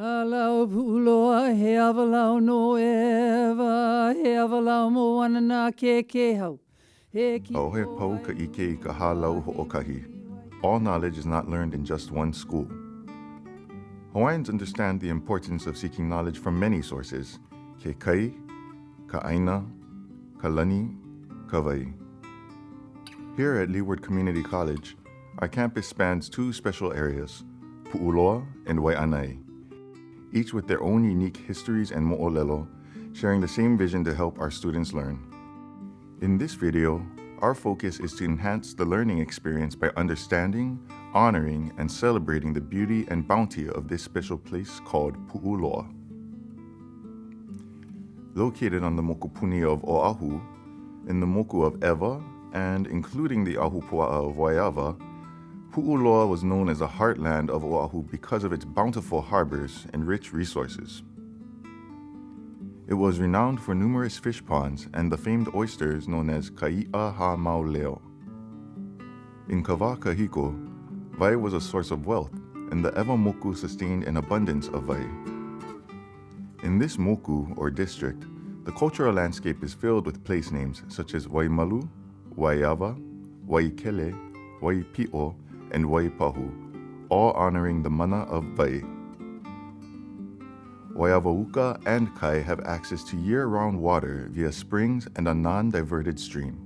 Halau puloa he avalau no ewa, he avalau mo wanana ke ke hau. He ki Auhe pau ka ike i ka ho'okahi. All knowledge is not learned in just one school. Hawaiians understand the importance of seeking knowledge from many sources. Ke kai, ka aina, ka lani, ka wai. Here at Leeward Community College, our campus spans two special areas, Pu'uloa and Wai'anae, each with their own unique histories and mo'olelo, sharing the same vision to help our students learn. In this video, our focus is to enhance the learning experience by understanding, honoring, and celebrating the beauty and bounty of this special place called Pu'uloa. Located on the mokupuni of Oahu, in the moku of Ewa, and including the Ahupua'a of Waiawa, Pu'uloa was known as the heartland of Oahu because of its bountiful harbors and rich resources. It was renowned for numerous fish ponds and the famed oysters known as Kai'a ha Mauleo. In Kawa Kahiko, vai was a source of wealth, and the Ewa Moku sustained an abundance of vai. In this moku, or district, the cultural landscape is filled with place names such as Waimalu, Waiawa, Waikele, Waipi'o, and Waipahu, all honoring the mana of vai. Waiawauka and Kai have access to year-round water via springs and a non-diverted stream.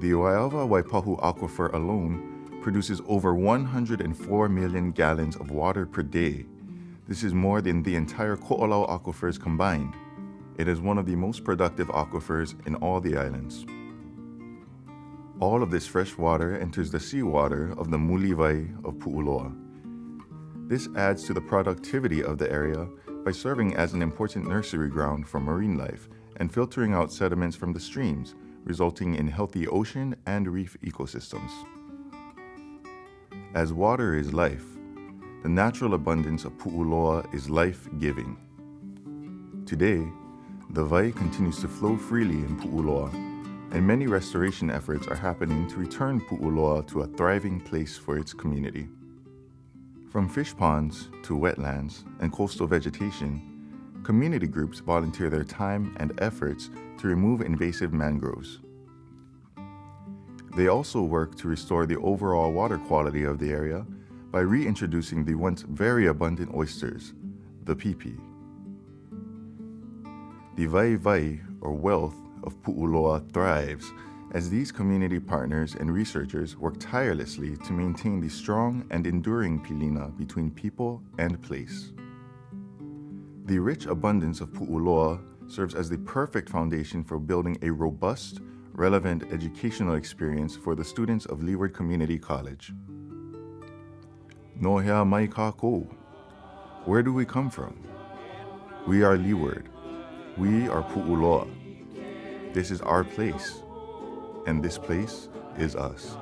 The Waiawa Waipahu aquifer alone produces over 104 million gallons of water per day. This is more than the entire Ko'olau aquifers combined. It is one of the most productive aquifers in all the islands. All of this fresh water enters the seawater of the Mulivai of Pu'uloa. This adds to the productivity of the area by serving as an important nursery ground for marine life and filtering out sediments from the streams, resulting in healthy ocean and reef ecosystems. As water is life, the natural abundance of Pu'uloa is life-giving. Today, the vai continues to flow freely in Pu'uloa, and many restoration efforts are happening to return Pu'uloa to a thriving place for its community. From fish ponds to wetlands and coastal vegetation, community groups volunteer their time and efforts to remove invasive mangroves. They also work to restore the overall water quality of the area by reintroducing the once very abundant oysters, the pipi. The vai vai, or wealth, of Pu'uloa thrives as these community partners and researchers work tirelessly to maintain the strong and enduring pilina between people and place. The rich abundance of Pu'uloa serves as the perfect foundation for building a robust, relevant educational experience for the students of Leeward Community College. Nohea mai kako. Where do we come from? We are Leeward. We are Pu'uloa. This is our place and this place is us.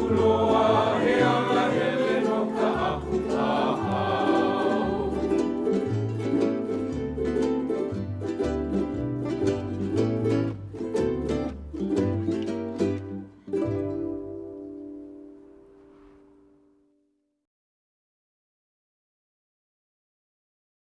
Hula